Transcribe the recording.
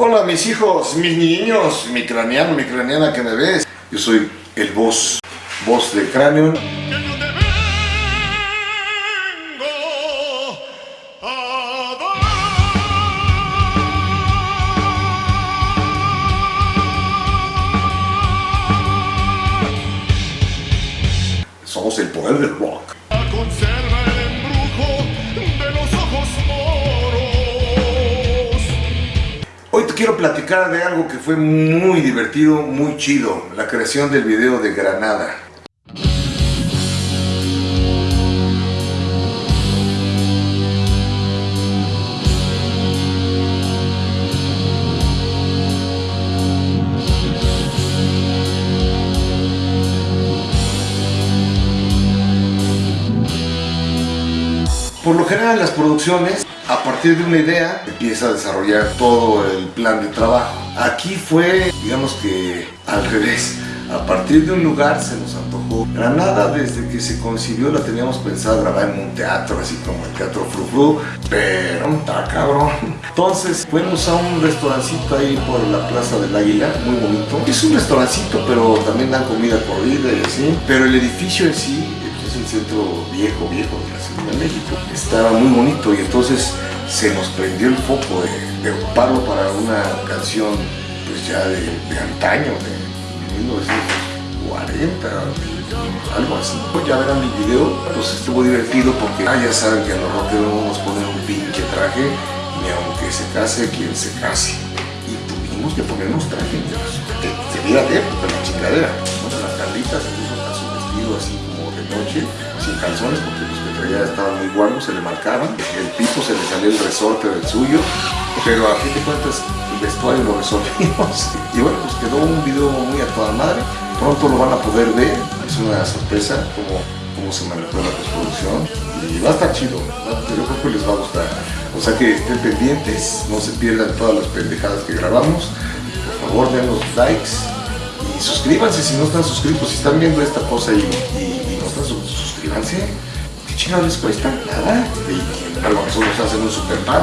Hola mis hijos, mis niños, mi craneano, mi craneana que me ves. Yo soy el voz, voz de cráneo. Somos el poder del rock. Hoy te quiero platicar de algo que fue muy divertido, muy chido. La creación del video de Granada. Por lo general en las producciones, a partir de una idea, empieza a desarrollar todo el plan de trabajo. Aquí fue, digamos que al revés. A partir de un lugar se nos antojó. Granada desde que se concibió la teníamos pensado grabar en un teatro, así como el Teatro Frufru, pero está cabrón. Entonces fuimos a un restaurancito ahí por la Plaza del Águila, muy bonito. Es un restaurancito, pero también dan comida corrida y así. Pero el edificio en sí centro viejo, viejo de la Ciudad de México. Estaba muy bonito y entonces se nos prendió el foco de, de ocuparlo para una canción pues ya de, de antaño, de 1940, algo así. Pues ya verán mi video, pues estuvo divertido porque ah, ya saben que a los rockeros no nos ponen un pinche traje, ni aunque se case quien se case. Y tuvimos que ponernos traje, que se viera de época la chingadera. De noche, sin calzones, porque los que traía estaban muy guangos, se le marcaban. El piso se le salía el resorte del suyo, pero a fin de cuentas el vestuario lo resolvimos. Y bueno, pues quedó un video muy a toda madre. Pronto lo van a poder ver, es una sorpresa como cómo se manejó la postproducción y va a estar chido, yo creo que les va a gustar. O sea que estén pendientes, no se pierdan todas las pendejadas que grabamos. Por favor, den los likes y suscríbanse si no están suscritos. Si están viendo esta cosa y- suscríbanse, ¿qué chingados les cuesta? Nada. Y a lo mejor nos hacen un super pan.